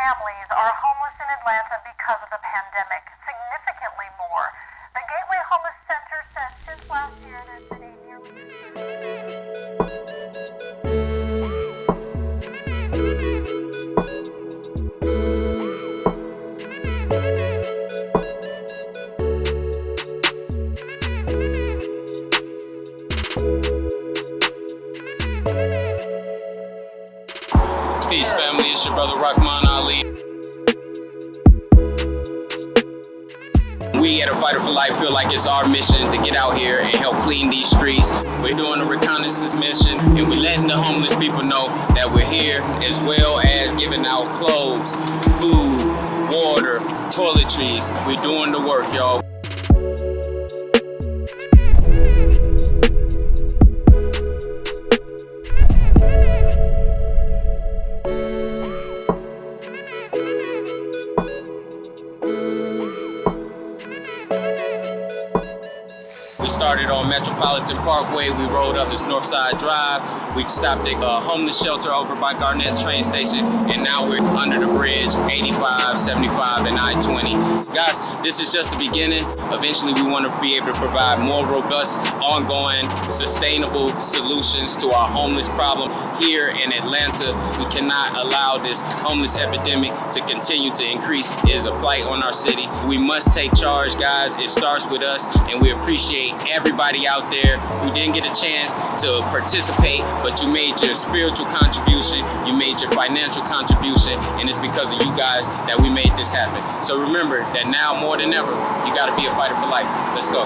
families are homeless in Atlanta because of the pandemic, Peace, family. It's your brother Rahman Ali. We at A Fighter for Life feel like it's our mission to get out here and help clean these streets. We're doing a reconnaissance mission and we're letting the homeless people know that we're here as well as giving out clothes, food, water, toiletries. We're doing the work, y'all. Started on Metropolitan Parkway. We rode up this Northside Drive. We stopped at a homeless shelter over by Garnett's train station. And now we're under the bridge, 85, 75, and I-20. Guys, this is just the beginning. Eventually, we want to be able to provide more robust, ongoing, sustainable solutions to our homeless problem here in Atlanta. We cannot allow this homeless epidemic to continue to increase. It is a blight on our city. We must take charge, guys. It starts with us, and we appreciate everybody out there who didn't get a chance to participate, but you made your spiritual contribution, you made your financial contribution, and it's because of you guys that we made this happen. So remember that now more than ever, you gotta be a fighter for life. Let's go.